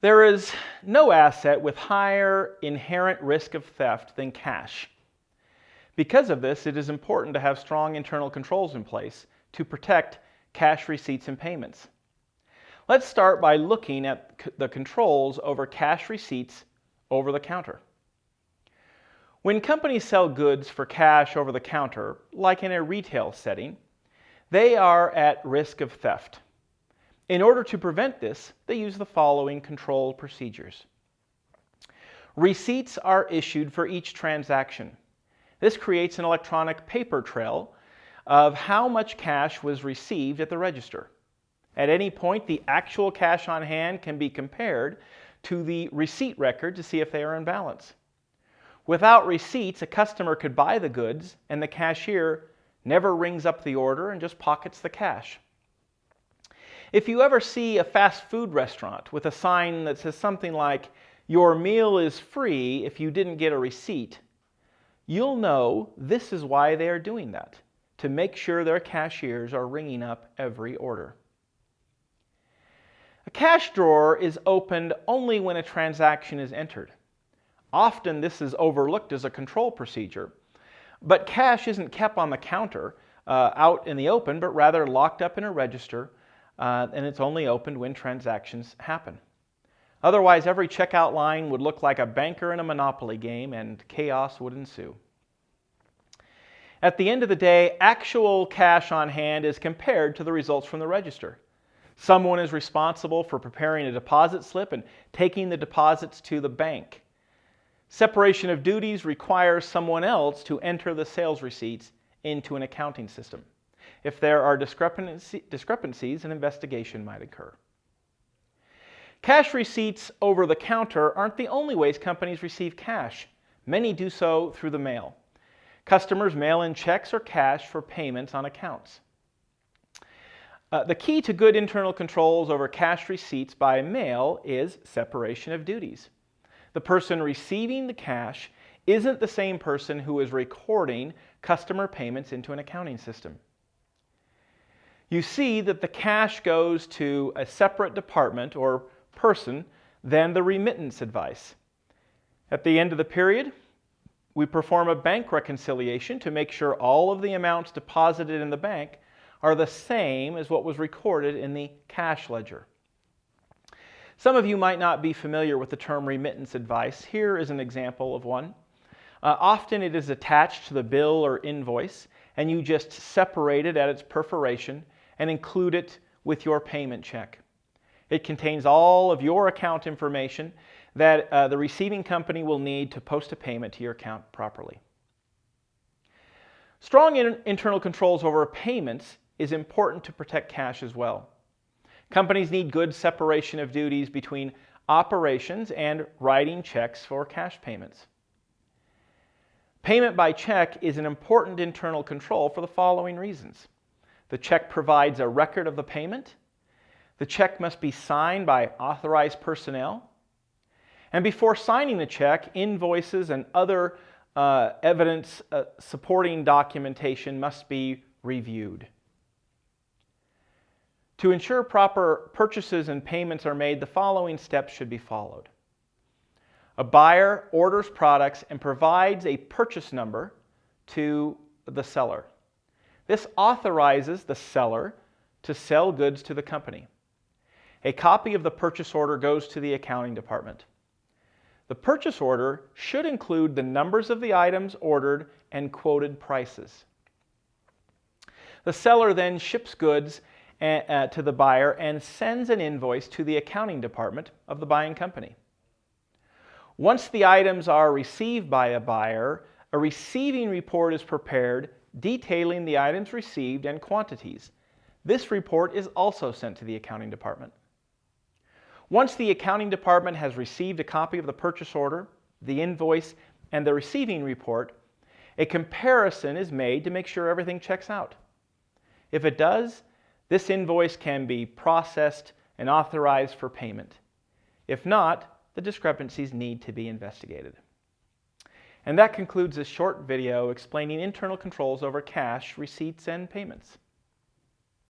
There is no asset with higher inherent risk of theft than cash. Because of this, it is important to have strong internal controls in place to protect cash receipts and payments. Let's start by looking at the controls over cash receipts over the counter. When companies sell goods for cash over the counter, like in a retail setting, they are at risk of theft. In order to prevent this, they use the following control procedures. Receipts are issued for each transaction. This creates an electronic paper trail of how much cash was received at the register. At any point, the actual cash on hand can be compared to the receipt record to see if they are in balance. Without receipts, a customer could buy the goods and the cashier never rings up the order and just pockets the cash. If you ever see a fast food restaurant with a sign that says something like, your meal is free if you didn't get a receipt, you'll know this is why they are doing that, to make sure their cashiers are ringing up every order. A cash drawer is opened only when a transaction is entered. Often this is overlooked as a control procedure, but cash isn't kept on the counter uh, out in the open, but rather locked up in a register uh, and it's only opened when transactions happen. Otherwise, every checkout line would look like a banker in a Monopoly game and chaos would ensue. At the end of the day, actual cash on hand is compared to the results from the register. Someone is responsible for preparing a deposit slip and taking the deposits to the bank. Separation of duties requires someone else to enter the sales receipts into an accounting system. If there are discrepancies, an investigation might occur. Cash receipts over the counter aren't the only ways companies receive cash. Many do so through the mail. Customers mail in checks or cash for payments on accounts. Uh, the key to good internal controls over cash receipts by mail is separation of duties. The person receiving the cash isn't the same person who is recording customer payments into an accounting system you see that the cash goes to a separate department or person than the remittance advice. At the end of the period, we perform a bank reconciliation to make sure all of the amounts deposited in the bank are the same as what was recorded in the cash ledger. Some of you might not be familiar with the term remittance advice. Here is an example of one. Uh, often it is attached to the bill or invoice, and you just separate it at its perforation and include it with your payment check. It contains all of your account information that uh, the receiving company will need to post a payment to your account properly. Strong in internal controls over payments is important to protect cash as well. Companies need good separation of duties between operations and writing checks for cash payments. Payment by check is an important internal control for the following reasons. The check provides a record of the payment. The check must be signed by authorized personnel. And before signing the check, invoices and other uh, evidence uh, supporting documentation must be reviewed. To ensure proper purchases and payments are made, the following steps should be followed. A buyer orders products and provides a purchase number to the seller. This authorizes the seller to sell goods to the company. A copy of the purchase order goes to the accounting department. The purchase order should include the numbers of the items ordered and quoted prices. The seller then ships goods eh, uh, to the buyer and sends an invoice to the accounting department of the buying company. Once the items are received by a buyer, a receiving report is prepared detailing the items received and quantities. This report is also sent to the accounting department. Once the accounting department has received a copy of the purchase order, the invoice, and the receiving report, a comparison is made to make sure everything checks out. If it does, this invoice can be processed and authorized for payment. If not, the discrepancies need to be investigated. And that concludes this short video explaining internal controls over cash, receipts, and payments.